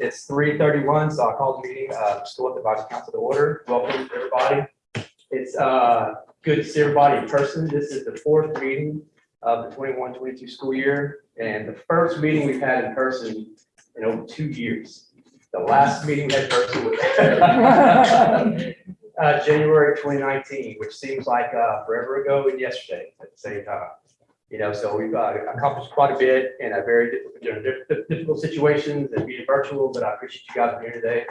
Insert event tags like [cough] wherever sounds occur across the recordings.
It's three thirty-one, so I'll call the meeting, uh, School Health Advisory Council to order. Welcome, to everybody. It's, uh, good to see everybody in person. This is the fourth meeting of the 21-22 school year, and the first meeting we've had in person in over two years. The last meeting in person was [laughs] uh, January twenty nineteen, which seems like, uh, forever ago and yesterday at the same time. You know, so we've uh, accomplished quite a bit in a very difficult, you know, difficult situations and being virtual, but I appreciate you guys being here today.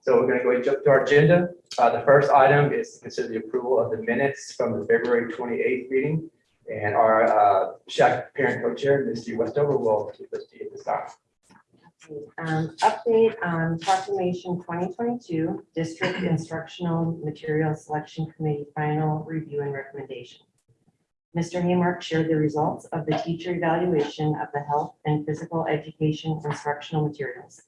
So we're gonna go ahead and jump to our agenda. Uh, the first item is to consider the approval of the minutes from the February twenty-eighth meeting. And our, uh, SHAC parent co-chair, Mr. Westover, will keep us to this time. Um, update on proclamation twenty twenty-two, district instructional material selection committee final review and recommendation. Mr. Haymark shared the results of the teacher evaluation of the health and physical education instructional materials.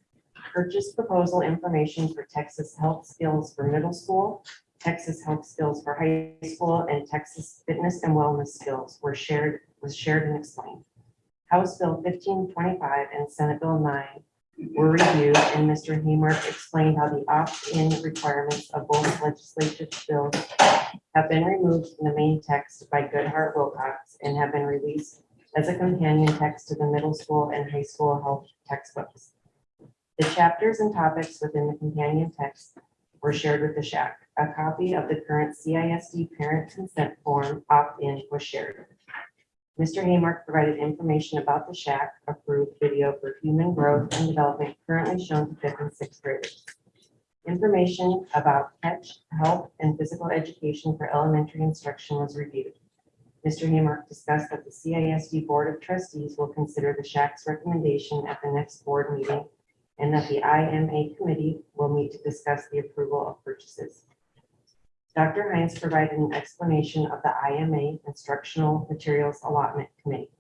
Purchase proposal information for Texas Health Skills for middle school, Texas Health Skills for high school, and Texas Fitness and Wellness Skills were shared, was shared and explained. House Bill fifteen twenty-five and Senate Bill nine were reviewed, and Mr. Haymark explained how the opt-in requirements of both legislative bills have been removed from the main text by Goodheart-Willcox and have been released as a companion text to the middle school and high school health textbooks. The chapters and topics within the companion text were shared with the SHAC. A copy of the current CISD parent consent form opt-in was shared. Mr. Haymark provided information about the SHAC approved video for human growth and development currently shown to fifth and sixth graders. Information about CATCH, health, and physical education for elementary instruction was reviewed. Mr. Haymark discussed that the CISD Board of Trustees will consider the SHAC's recommendation at the next board meeting and that the IMA committee will meet to discuss the approval of purchases. Dr. Hines provided an explanation of the IMA Instructional Materials Allotment Committee.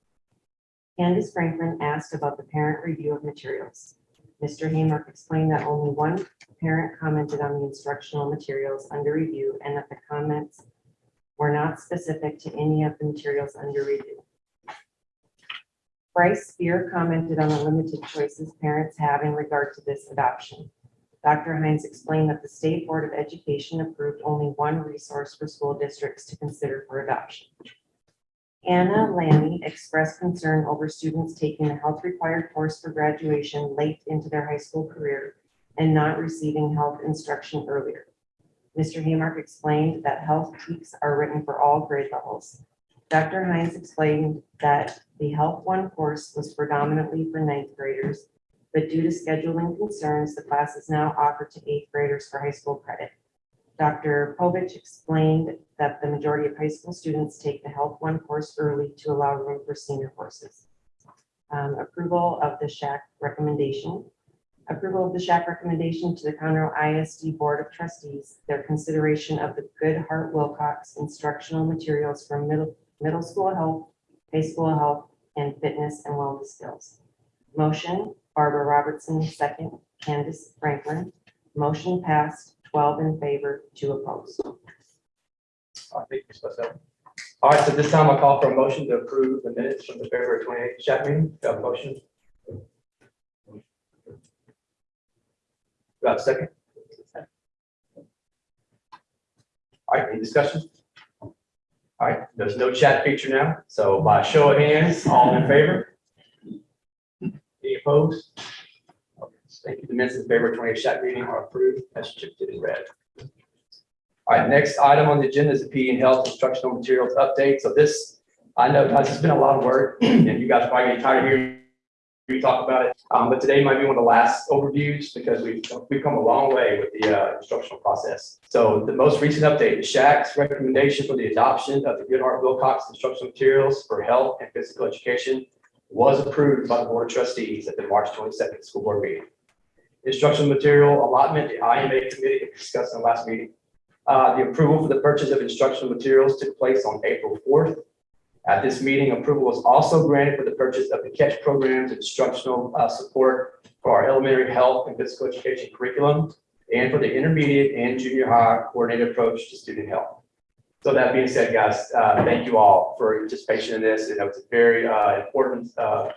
Candace Franklin asked about the parent review of materials. Mr. Haymark explained that only one parent commented on the instructional materials under review and that the comments were not specific to any of the materials under review. Bryce Spear commented on the limited choices parents have in regard to this adoption. Dr. Hines explained that the State Board of Education approved only one resource for school districts to consider for adoption. Anna Lammy expressed concern over students taking the health required course for graduation late into their high school career and not receiving health instruction earlier. Mr. Haymark explained that health TEKS are written for all grade levels. Dr. Hines explained that the Health One course was predominantly for ninth graders, but due to scheduling concerns, the class is now offered to eighth graders for high school credit. Dr. Povich explained that the majority of high school students take the Health One course early to allow room for senior courses. Um, approval of the SHAC recommendation. Approval of the SHAC recommendation to the Conroe ISD Board of Trustees, their consideration of the Goodheart-Willcox instructional materials for middle, middle school health, high school health, and fitness and wellness skills. Motion, Barbara Robertson, second, Candace Franklin. Motion passed, twelve in favor, two opposed. I think you're supposed. All right, so this time I'll call for a motion to approve the minutes from the February twenty-eighth SHAC meeting. Do I have a motion? Do I have a second? All right, any discussion? All right, there's no chat feature now, so by show of hands, all in favor? Opposed? Thank you. The minutes of February twenty-eighth SHAC meeting are approved as chipped in red. All right, next item on the agenda is the P and Health Instructional Materials Update. So this, I know, guys, it's been a lot of work, [clears throat] and you guys probably getting tired of hearing me talk about it. Um, but today might be one of the last overviews because we've, we've come a long way with the, uh, instructional process. So the most recent update, the SHAC's recommendation for the adoption of the Goodheart-Willcox Instructional Materials for Health and Physical Education was approved by the Board of Trustees at the March twenty-second school board meeting. Instructional material allotment, the IMA committee discussed in the last meeting. Uh, the approval for the purchase of instructional materials took place on April fourth. At this meeting, approval was also granted for the purchase of the CATCH programs instructional uh, support for our elementary health and physical education curriculum and for the intermediate and junior high coordinated approach to student health. So that being said, guys, uh, thank you all for your participation in this. You know, it's a very uh, important uh,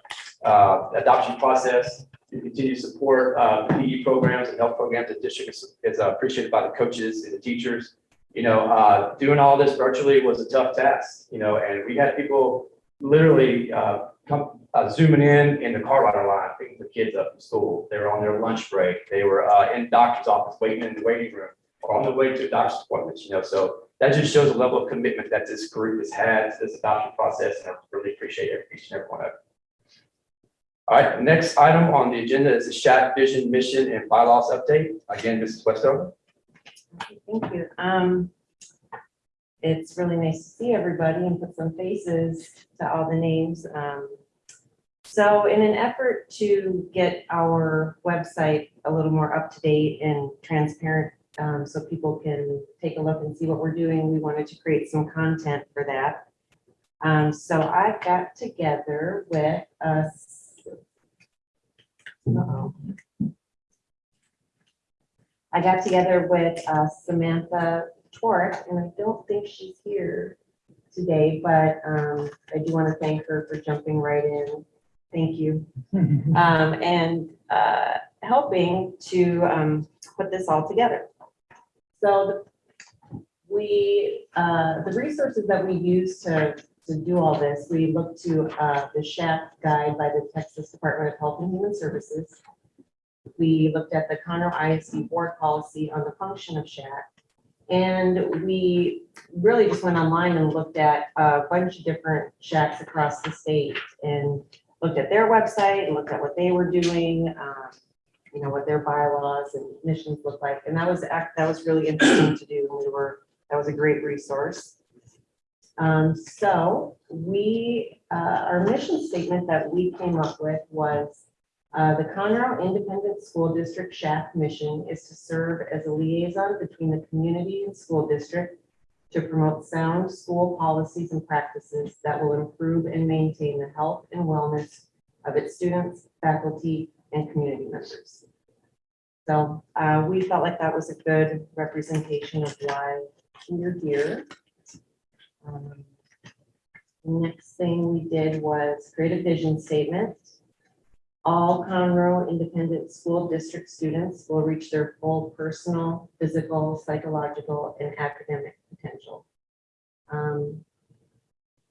uh, adoption process. You continue to support uh, PE programs and health programs. The district is- is uh, appreciated by the coaches and the teachers. You know, uh, doing all this virtually was a tough task, you know, and we had people literally uh, come uh, zooming in in the car rider line, picking the kids up from school. They were on their lunch break. They were uh, in doctor's office waiting in the waiting room or on the way to doctor's appointments, you know, so that just shows the level of commitment that this group has had to this adoption process, and I really appreciate every- each and every one of it. All right, next item on the agenda is the SHAC vision, mission, and bylaws update. Again, Mrs. Westover. Thank you. Um, it's really nice to see everybody and put some faces to all the names. Um, so in an effort to get our website a little more up to date and transparent, um, so people can take a look and see what we're doing, we wanted to create some content for that. Um, so I got together with us. Uh-oh. I got together with uh, Samantha Torek, and I don't think she's here today, but um, I do want to thank her for jumping right in. Thank you. [laughs] Um, And uh, helping to um, put this all together. So the- we, uh, the resources that we use to, to do all this, we look to uh, the SHAP guide by the Texas Department of Health and Human Services. We looked at the Conroe ISD board policy on the function of SHAC. And we really just went online and looked at a bunch of different SHACs across the state and looked at their website and looked at what they were doing, um, you know, what their bylaws and missions look like. And that was, that was really interesting to do. And we were, that was a great resource. Um, so we, uh, our mission statement that we came up with was uh, the Conroe Independent School District SHAC mission is to serve as a liaison between the community and school district to promote sound school policies and practices that will improve and maintain the health and wellness of its students, faculty, and community members. So uh, we felt like that was a good representation of why we're here. Um, Next thing we did was create a vision statement. All Conroe Independent School District students will reach their full personal, physical, psychological, and academic potential. Um,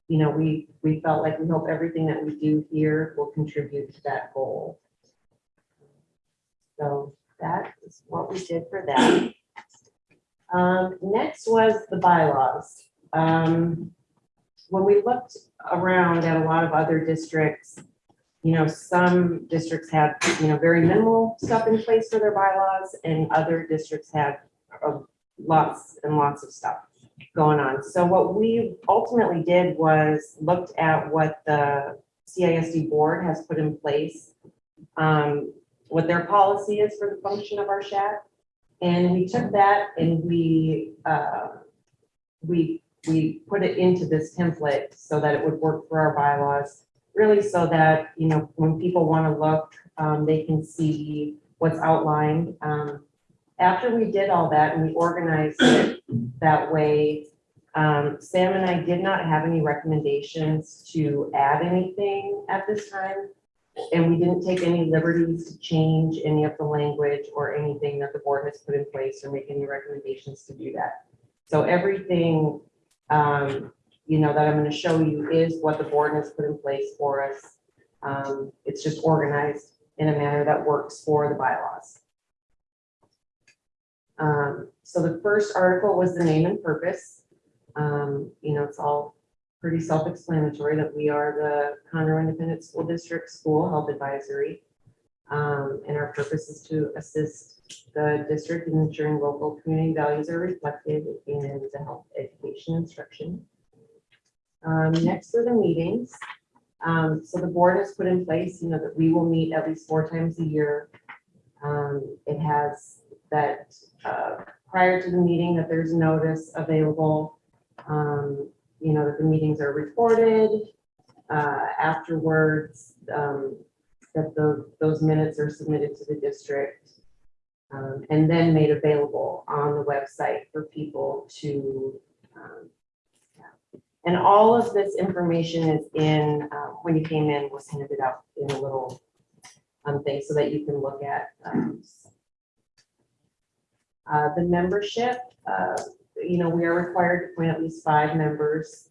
You know, we, we felt like we hope everything that we do here will contribute to that goal. So that is what we did for that. Um, Next was the bylaws. Um, When we looked around at a lot of other districts, you know, some districts have, you know, very minimal stuff in place for their bylaws and other districts have uh, lots and lots of stuff going on. So what we ultimately did was looked at what the CISD board has put in place, um, what their policy is for the function of our SHAC. And we took that and we, uh, we, we put it into this template so that it would work for our bylaws really so that, you know, when people want to look, um, they can see what's outlined. Um, after we did all that and we organized it that way, um, Sam and I did not have any recommendations to add anything at this time. And we didn't take any liberties to change any of the language or anything that the board has put in place or make any recommendations to do that. So everything, um, you know, that I'm gonna show you is what the board has put in place for us. Um, it's just organized in a manner that works for the bylaws. Um, so the first article was the name and purpose. Um, you know, it's all pretty self-explanatory that we are the Conroe Independent School District School Health Advisory. Um, and our purpose is to assist the district in ensuring local community values are reflected in the health education instruction. Um, next are the meetings. Um, so the board has put in place, you know, that we will meet at least four times a year. Um, it has that, uh, prior to the meeting, that there's notice available. Um, you know, that the meetings are recorded. Uh, afterwards, um, that the, those minutes are submitted to the district. Um, and then made available on the website for people to, um, and all of this information is in, uh, when you came in, was handed out in a little um, things so that you can look at. um, Uh, the membership, uh, you know, we are required to appoint at least five members.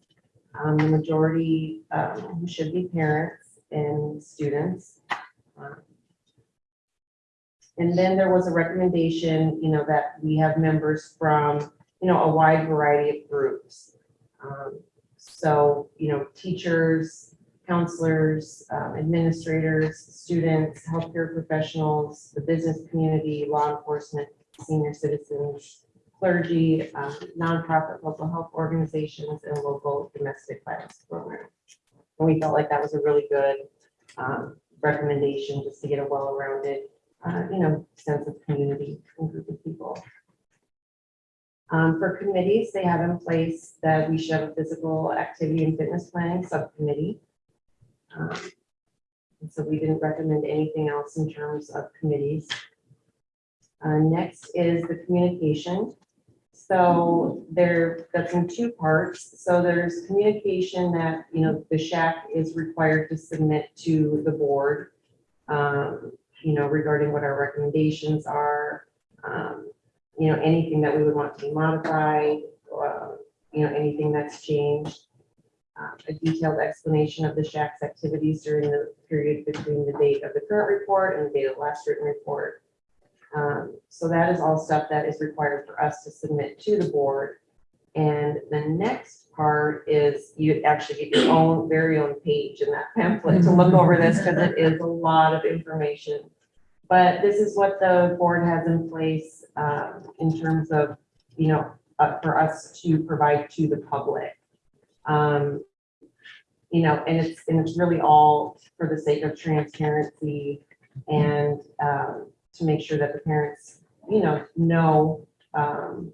Um, the majority, um, should be parents and students. Um, And then there was a recommendation, you know, that we have members from, you know, a wide variety of groups. Um, So, you know, teachers, counselors, um, administrators, students, healthcare professionals, the business community, law enforcement, senior citizens, clergy, um, nonprofit local health organizations, and local domestic violence program. And we felt like that was a really good um, recommendation, just to get a well-rounded, uh, you know, sense of community and group of people. Um, For committees, they have in place that we should have a physical activity and fitness planning subcommittee. Um, So we didn't recommend anything else in terms of committees. Uh, Next is the communication. So there, that's in two parts. So there's communication that, you know, the SHAC is required to submit to the board. um, You know, regarding what our recommendations are, um, you know, anything that we would want to be modified, or, you know, anything that's changed. Uh, A detailed explanation of the SHAC's activities during the period between the date of the current report and the date of the last written report. Um, So that is all stuff that is required for us to submit to the board. And the next part is you actually get your own, very own page in that pamphlet to look over this because it is a lot of information. But this is what the board has in place um, in terms of, you know, uh, for us to provide to the public. Um, You know, and it's, and it's really all for the sake of transparency and um, to make sure that the parents, you know, know, um,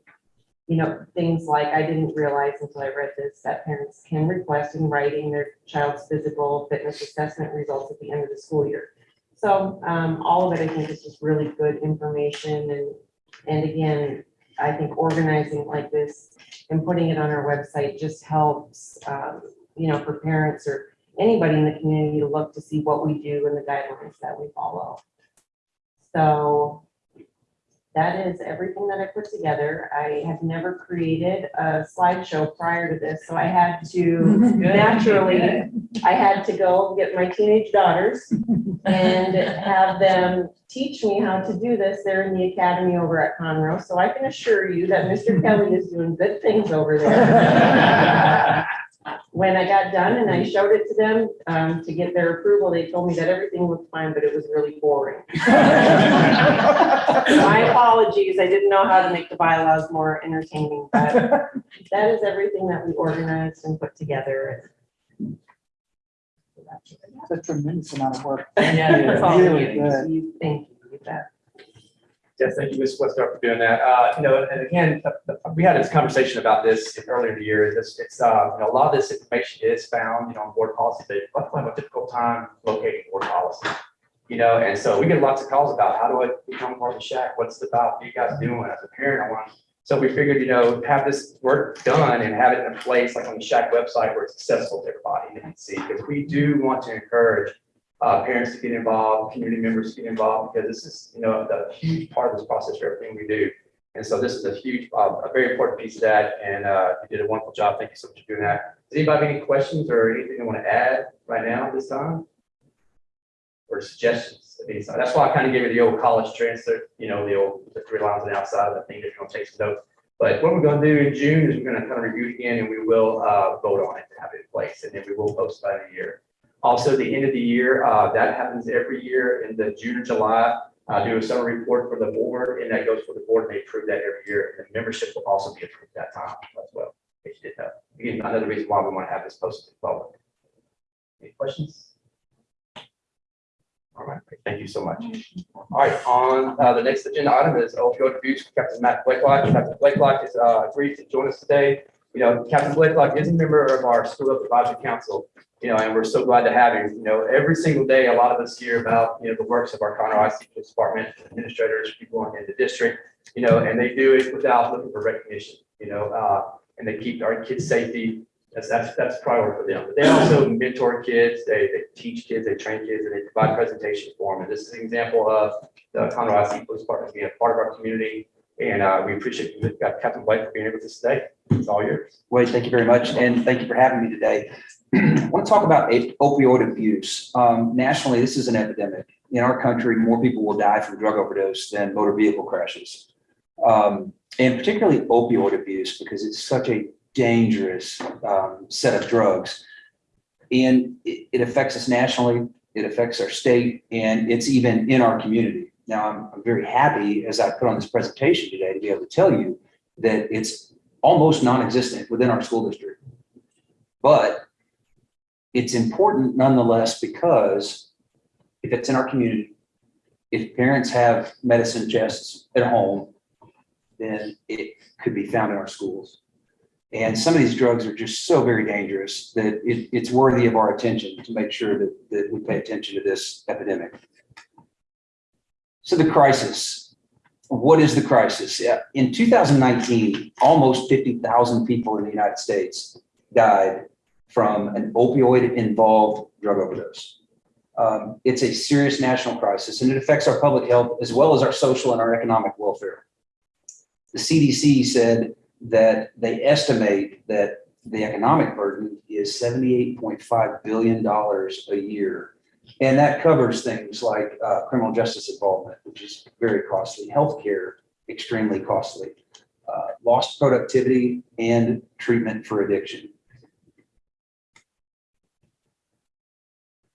you know, things like, I didn't realize until I read this, that parents can request in writing their child's physical fitness assessment results at the end of the school year. So, um, all of it, I think is just really good information and, and again, I think organizing like this and putting it on our website just helps, um, you know, for parents or anybody in the community to look to see what we do and the guidelines that we follow. So that is everything that I put together. I have never created a slideshow prior to this, so I had to [laughs] naturally, I had to go get my teenage daughters and have them teach me how to do this. They're in the academy over at Conroe, so I can assure you that Mr. Kelly is doing good things over there. [laughs] When I got done and I showed it to them, um, to get their approval, they told me that everything looked fine, but it was really boring. [laughs] My apologies, I didn't know how to make the bylaws more entertaining, but that is everything that we organized and put together. It's a tremendous amount of work. Yeah, That's all Really you- good. you- Thank you, you bet. Yes, thank you, Ms. Westbrook, for doing that. Uh, you know, and again, we had this conversation about this earlier in the year. It's, it's, uh, you know, a lot of this information is found, you know, on board policy, let's have a difficult time locating board policy. You know, and so we get lots of calls about how do I become part of the SHAC? What's the about you guys doing as a parent? I want. So we figured, you know, have this work done and have it in a place like on the SHAC website where it's accessible to everybody and see, because we do want to encourage uh, parents to get involved, community members to get involved, because this is, you know, a huge part of this process for everything we do. And so this is a huge, uh, a very important piece of that, and, uh, you did a wonderful job. Thank you so much for doing that. Does anybody have any questions or anything they want to add right now at this time? Or suggestions? I mean, That's why I kind of gave you the old college transcript, you know, the old, the three lines on the outside of the thing, if you want to take some notes. But what we're going to do in June is we're going to kind of review it again, and we will, uh, vote on it to have it in place, and then we will post by the year. Also, the end of the year, uh, that happens every year in the June or July. Uh, do a summer report for the board and that goes for the board. and They approve that every year. And the membership will also be approved that time as well. If you did know. Again, another reason why we want to have this posted public. Any questions? All right, thank you so much. All right, on, uh, the next agenda item is opioid abuse. Captain Matt Blakelock. Captain Blakelock is, uh, agreed to join us today. You know, Captain Blakelock is a member of our school Health advisory council you know, and we're so glad to have you. You know, every single day, a lot of us hear about, you know, the works of our Conroe ICP department, administrators, people in the district, you know, and they do it without looking for recognition, you know, uh, and they keep our kids' safety That's, that's, that's priority for them. But they also mentor kids, they, they teach kids, they train kids, and they provide presentations for them. And this is an example of the Conroe ISD Police Department being a part of our community. And, uh, we appreciate you, uh, Captain White for being able to stay. It's all yours. Wade, thank you very much, and thank you for having me today. I want to talk about opioid abuse. Um, nationally, this is an epidemic. In our country, more people will die from drug overdose than motor vehicle crashes. Um, and particularly opioid abuse, because it's such a dangerous, um, set of drugs. And it, it affects us nationally, it affects our state, and it's even in our community. Now, I'm, I'm very happy, as I put on this presentation today, to be able to tell you that it's almost non-existent within our school district. But it's important nonetheless because if it's in our community, if parents have medicine chests at home, then it could be found in our schools. And some of these drugs are just so very dangerous that it, it's worthy of our attention to make sure that, that we pay attention to this epidemic. So the crisis, what is the crisis? Yeah, In 2019, almost 50,000 people in the United States died from an opioid-involved drug overdose. Um, It's a serious national crisis and it affects our public health as well as our social and our economic welfare. The CDC said that they estimate that the economic burden is $78.5 billion a year. And that covers things like uh, criminal justice involvement, which is very costly, healthcare, extremely costly, uh, lost productivity and treatment for addiction.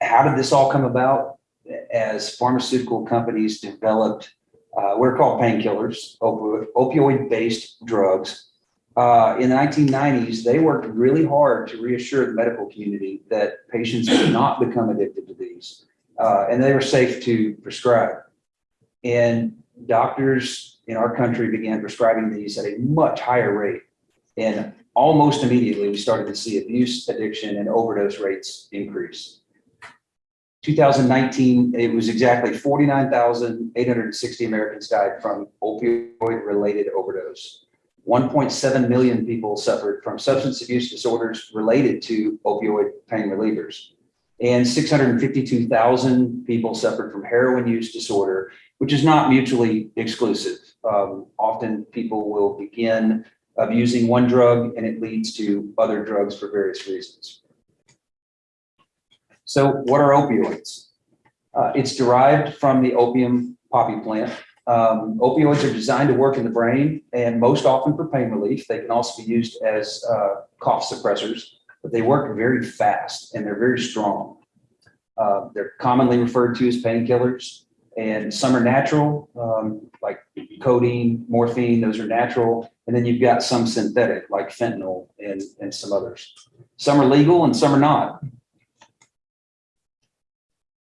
How did this all come about? As pharmaceutical companies developed uh, are called painkillers, opioid- opioid-based drugs. Uh, in the 1990s, they worked really hard to reassure the medical community that patients would not become addicted to these, uh, and they were safe to prescribe. And doctors in our country began prescribing these at a much higher rate. And almost immediately, we started to see abuse, addiction, and overdose rates increase. 2019, it was exactly 49,860 Americans died from opioid-related overdose. 1.7 million people suffered from substance abuse disorders related to opioid pain relievers. And 652,000 people suffered from heroin use disorder, which is not mutually exclusive. Um, often people will begin abusing one drug and it leads to other drugs for various reasons. So what are opioids? Uh, it's derived from the opium poppy plant. Um, opioids are designed to work in the brain and most often for pain relief. They can also be used as uh, cough suppressors, but they work very fast and they're very strong. Uh, they're commonly referred to as painkillers and some are natural, um, like codeine, morphine, those are natural. And then you've got some synthetic like fentanyl and, and some others. Some are legal and some are not.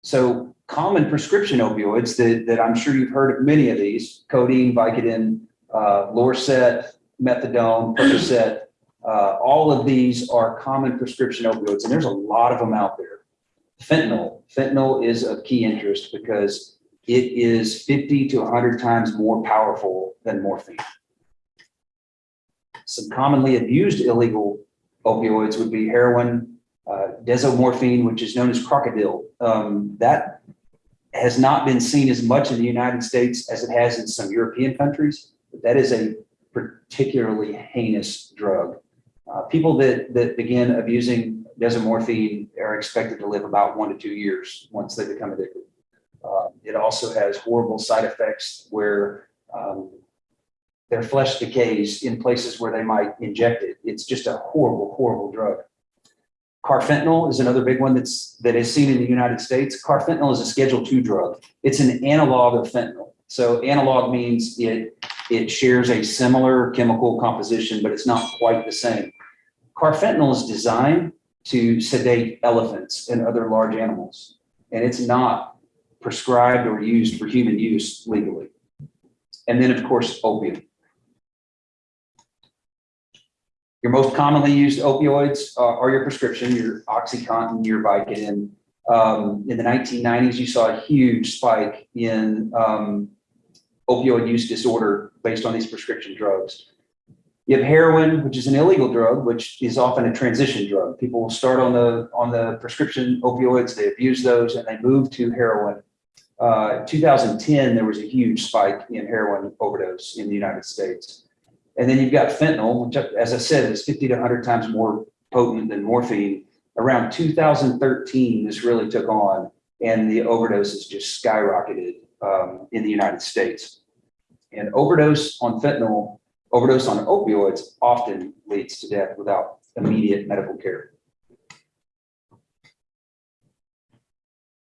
So common prescription opioids that, that I'm sure you've heard of many of these, codeine, Vicodin, uh, Lorcet, methadone, Percocet, uh, all of these are common prescription opioids, and there's a lot of them out there. Fentanyl, fentanyl is of key interest because it is 50 to 100 times more powerful than morphine. Some commonly abused illegal opioids would be heroin, uh, desomorphine, which is known as crocodile. Um, that has not been seen as much in the United States as it has in some European countries, but that is a particularly heinous drug. Uh, people that, that begin abusing desomorphine are expected to live about one to two years once they become addicted. Uh, it also has horrible side effects where um, their flesh decays in places where they might inject it. It's just a horrible, horrible drug. Carfentanil is another big one that's that is seen in the United States. Carfentanil is a Schedule II drug. It's an analog of fentanyl. So analog means it it shares a similar chemical composition, but it's not quite the same. Carfentanil is designed to sedate elephants and other large animals, and it's not prescribed or used for human use legally. And then, of course, opium. Your most commonly used opioids uh, are your prescription, your OxyContin, your Vicodin. Um, in the 1990s, you saw a huge spike in um, opioid use disorder based on these prescription drugs. You have heroin, which is an illegal drug, which is often a transition drug. People will start on the, on the prescription opioids, they abuse those, and they move to heroin. Uh, 2010, there was a huge spike in heroin overdose in the United States. And then you've got fentanyl, which, as I said, is 50 to 100 times more potent than morphine. Around 2013, this really took on, and the overdoses just skyrocketed um, in the United States. And overdose on fentanyl, overdose on opioids often leads to death without immediate medical care.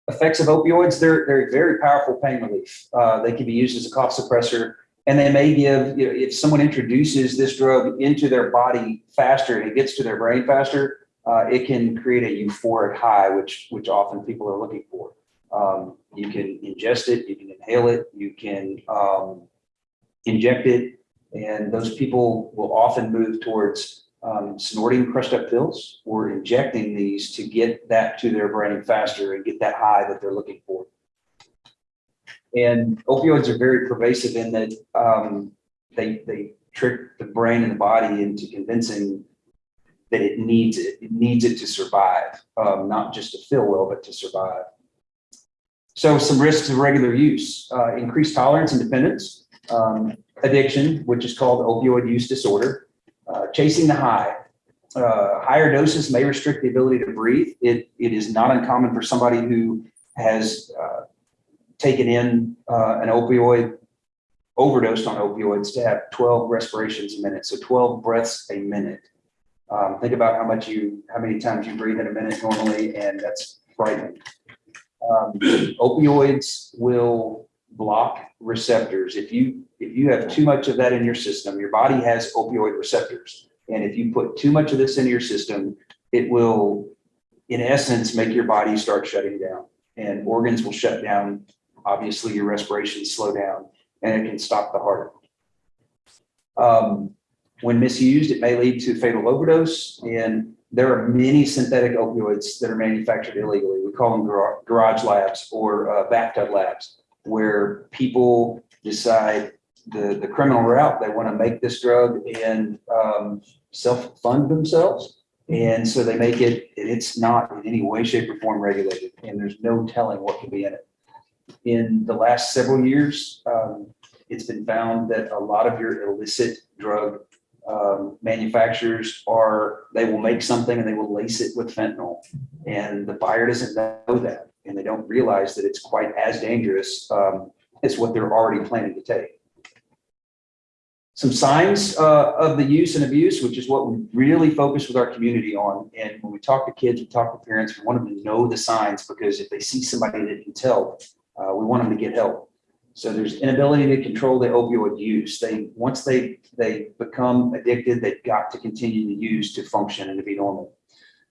Effects of opioids, they're, they're very powerful pain relief. Uh, they can be used as a cough suppressor. And they may give, you know, if someone introduces this drug into their body faster and it gets to their brain faster, uh, it can create a euphoric high, which, which often people are looking for. Um, you can ingest it, you can inhale it, you can, um, inject it. And those people will often move towards, um, snorting crushed up pills or injecting these to get that to their brain faster and get that high that they're looking for. And opioids are very pervasive in that, um, they, they trick the brain and the body into convincing that it needs it, it needs it to survive, um, not just to feel well, but to survive. So some risks of regular use, uh, increased tolerance and dependence, um, addiction, which is called opioid use disorder, uh, chasing the high. Uh, higher doses may restrict the ability to breathe. It, it is not uncommon for somebody who has, uh, taken in, uh, an opioid, overdosed on opioids to have 12 respirations a minute, so 12 breaths a minute. Um, think about how much you, how many times you breathe in a minute normally, and that's frightening. Um, [clears throat] opioids will block receptors. If you, if you have too much of that in your system, your body has opioid receptors. And if you put too much of this into your system, it will, in essence, make your body start shutting down and organs will shut down. Obviously, your respiration slow down and it can stop the heart. Um, when misused, it may lead to fatal overdose and there are many synthetic opioids that are manufactured illegally. We call them gar- garage labs or uh, bathtub labs, where people decide the, the criminal route, they want to make this drug and um, self-fund themselves. And so they make it, it's not in any way, shape, or form regulated, and there's no telling what can be in it. In the last several years, um, it's been found that a lot of your illicit drug um, manufacturers are, they will make something and they will lace it with fentanyl. And the buyer doesn't know that, and they don't realize that it's quite as dangerous um, as what they're already planning to take. Some signs uh, of the use and abuse, which is what we really focus with our community on. And when we talk to kids, we talk to parents, we want them to know the signs because if they see somebody that can tell, uh, we want them to get help. So there's inability to control the opioid use. They, once they, they become addicted, they've got to continue to use to function and to be normal.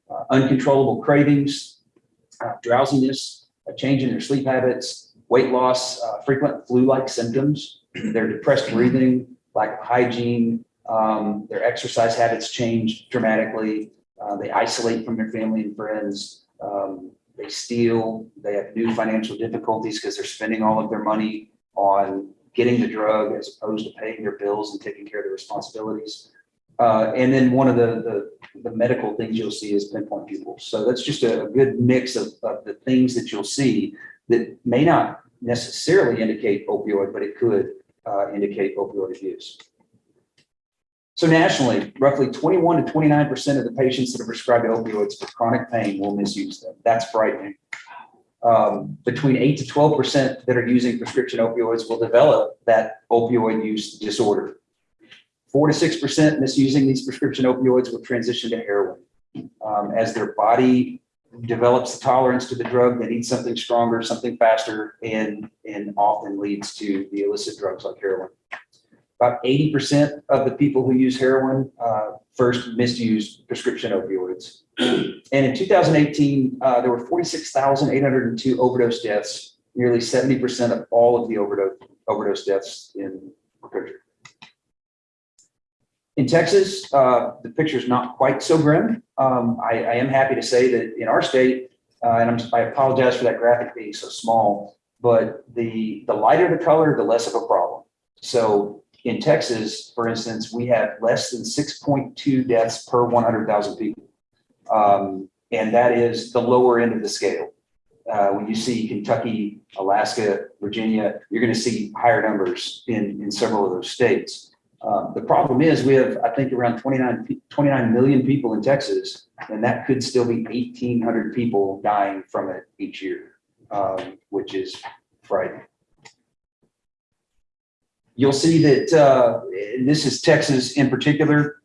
Uh, Uncontrollable cravings, uh, drowsiness, a change in their sleep habits, weight loss, uh, frequent flu-like symptoms, their depressed breathing, lack of hygiene, um, their exercise habits change dramatically. Uh, they isolate from their family and friends. Um, they steal. They have new financial difficulties because they're spending all of their money on getting the drug as opposed to paying their bills and taking care of their responsibilities. Uh, and then one of the, the, the medical things you'll see is pinpoint pupils. So that's just a, good mix of, of the things that you'll see that may not necessarily indicate opioid, but it could uh, indicate opioid abuse. So nationally, roughly 21 to 29% of the patients that are prescribed opioids for chronic pain will misuse them. That's frightening. Um, between 8 to 12% that are using prescription opioids will develop that opioid use disorder. 4 to 6% misusing these prescription opioids will transition to heroin. Um, as their body develops the tolerance to the drug, they need something stronger, something faster, and, and often leads to the illicit drugs like heroin. About 80% of the people who use heroin uh, first misused prescription opioids. And in 2018, uh, there were 46,802 overdose deaths, nearly 70% of all of the overdose, overdose deaths in the country. In Texas, uh, the picture is not quite so grim. Um, I, I am happy to say that in our state, uh, and I'm, I apologize for that graphic being so small, but the, the lighter the color, the less of a problem. So in Texas, for instance, we have less than six point two deaths per one hundred thousand people. Um, and that is the lower end of the scale. Uh, when you see Kentucky, Alaska, Virginia, you're going to see higher numbers in, in several of those states. Um, the problem is we have, I think, around 29 29 million people in Texas, and that could still be eighteen hundred people dying from it each year, um, which is frightening. You'll see that, uh, this is Texas in particular.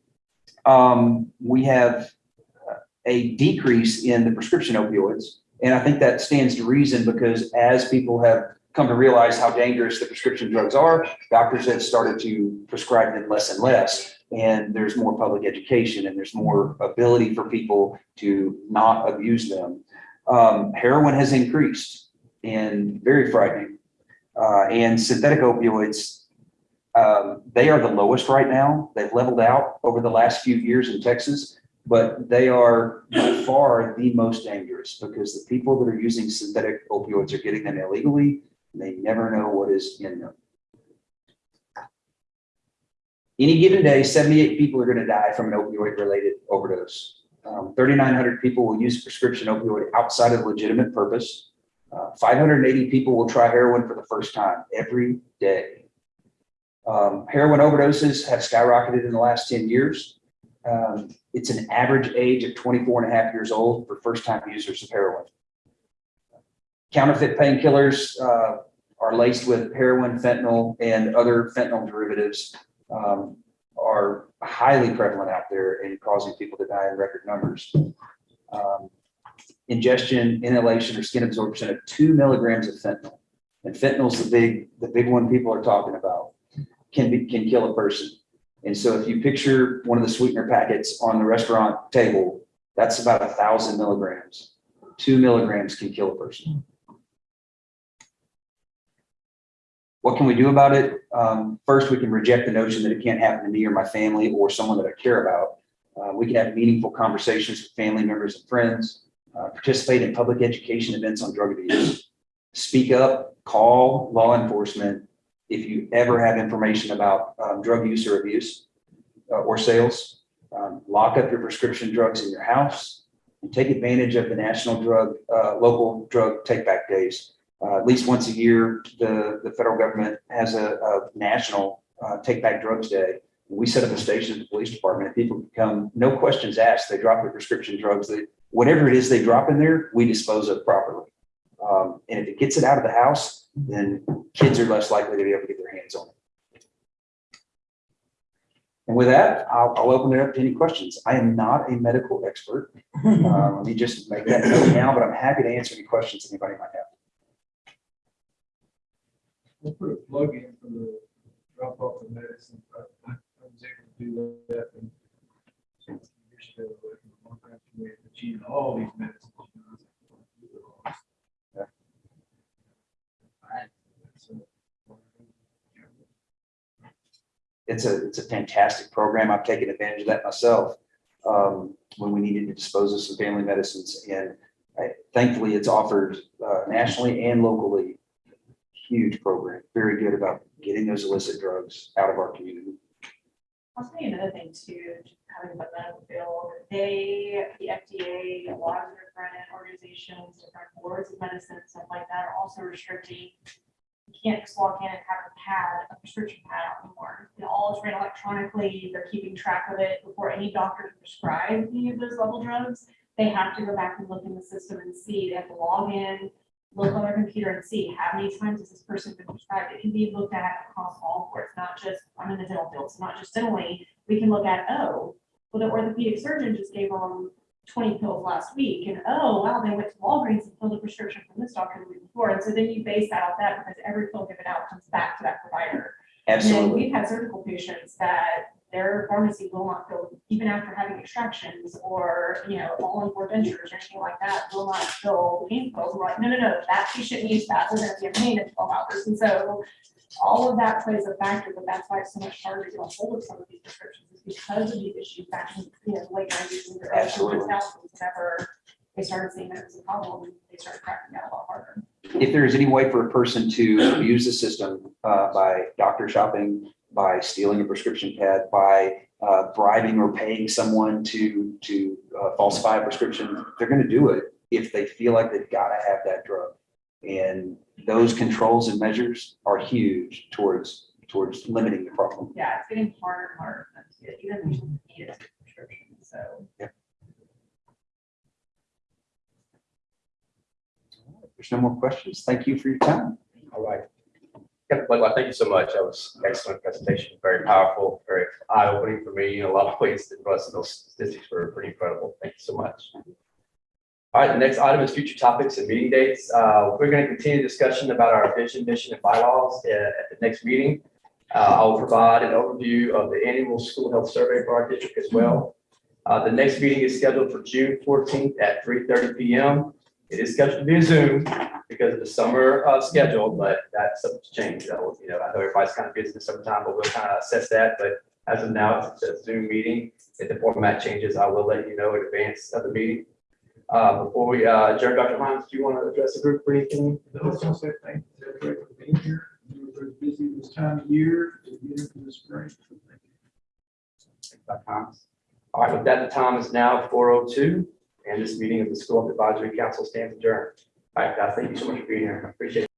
Um, we have a decrease in the prescription opioids. And I think that stands to reason because as people have come to realize how dangerous the prescription drugs are, doctors have started to prescribe them less and less. And there's more public education and there's more ability for people to not abuse them. Um, heroin has increased and very frightening. Uh, and synthetic opioids, um, they are the lowest right now. They've leveled out over the last few years in Texas but they are by far the most dangerous because the people that are using synthetic opioids are getting them illegally. and They never know what is in them. Any given day, 78 people are going to die from an opioid related overdose. Um, 3,900 people will use prescription opioid outside of legitimate purpose. Uh, 580 people will try heroin for the first time every day. Um, heroin overdoses have skyrocketed in the last 10 years. Um, it's an average age of 24 and a half years old for first-time users of heroin. Counterfeit painkillers uh, are laced with heroin, fentanyl, and other fentanyl derivatives um, are highly prevalent out there and causing people to die in record numbers. Um, ingestion, inhalation, or skin absorption of two milligrams of fentanyl. And fentanyl's the big, the big one people are talking about, can be, can kill a person. And so if you picture one of the sweetener packets on the restaurant table, that's about a thousand milligrams. Two milligrams can kill a person. What can we do about it? Um, first, we can reject the notion that it can't happen to me or my family or someone that I care about. Uh, we can have meaningful conversations with family members and friends, uh, participate in public education events on drug abuse, speak up, call law enforcement, if you ever have information about um, drug use or abuse uh, or sales, um, lock up your prescription drugs in your house and take advantage of the national drug, uh, local drug take back days. Uh, at least once a year, the, the federal government has a, a national uh, take back drugs day. We set up a station at the police department. and People come, no questions asked. They drop their prescription drugs. They, whatever it is they drop in there, we dispose of properly. Um, and if it gets it out of the house, then kids are less likely to be able to get their hands on it. And with that, I'll, I'll open it up to any questions. I am not a medical expert. [laughs] Uh, let me just make that note now, but I'm happy to answer any questions anybody might have. We'll put a plug in for the drop off of medicine. I, I I was able to do that and some years ago, like, one time we had all these medicines. you know, I was like, Yeah. Alright, so, It's a, it's a fantastic program. I've taken advantage of that myself. Um, when we needed to dispose of some family medicines and I- thankfully it's offered, uh, nationally and locally. Huge program, very good about getting those illicit drugs out of our community. I'll tell you another thing too, having the medical field, they, the FDA, a lot of different organizations, different boards of medicine, stuff like that are also restricting. You can't just walk in and have a pad, a prescription pad out anymore. It all is ran electronically, they're keeping track of it before any doctor can prescribe any of those level drugs. They have to go back and look in the system and see, they have to log in, look on their computer and see how many times has this person been prescribed. It can be looked at across all boards, not just, I'm in the dental field, so not just dentally. We can look at, oh, well, the orthopedic surgeon just gave them twenty pills last week, and oh, wow, they went to Walgreens and filled a prescription from this doctor the week before. And so then you base that off that because every pill given out comes back to that provider. And then Absolutely. we've had surgical patients that their pharmacy will not fill, even after having extractions or, you know, all on four dentures or anything like that, will not fill pain pills. We're like, no, no, no, that patient needs that. They're gonna be in pain in twelve hours. And so all of that plays a factor, but that's why it's so much harder to get a hold of some of these prescriptions because of these issues back in, you know, late nineties and early Absolutely. two thousands, whenever they started seeing that as a problem, they started cracking down a lot harder. If there is any way for a person to abuse the system uh, by doctor shopping by stealing a prescription pad, by uh, bribing or paying someone to, to uh, falsify a prescription, they're gonna do it if they feel like they've gotta have that drug. And those controls and measures are huge towards, towards limiting the problem. Yeah, it's getting harder and harder for them to get, even if you need a prescription, so. If There's no more questions. Thank you for your time. All right. Captain Blakely, thank you so much. That was excellent presentation, very powerful, very eye-opening for me in a lot of ways. The rest of those statistics were pretty incredible. Thank you so much. All right, the next item is future topics and meeting dates. Uh, we're going to continue discussion about our vision, mission, and bylaws uh, at the next meeting. Uh, I'll provide an overview of the annual school health survey for our district as well. Uh, the next meeting is scheduled for June fourteenth at three thirty P M. It is scheduled to be a Zoom because of the summer uh, schedule, but that's subject to change. So, you know, I know everybody's kind of busy the summertime, but we'll kind of assess that. But as of now, it's a Zoom meeting. If the format changes, I will let you know in advance of the meeting. Uh, Before we uh, adjourn, Dr. Hines, do you want to address the group for anything? Say thank you for being here. Busy this time of year to get into the spring. All right, with that, the time is now four oh two, and this meeting of the School Health Advisory Council stands adjourned. All right, guys, thank you so much for being here. I Appreciate it.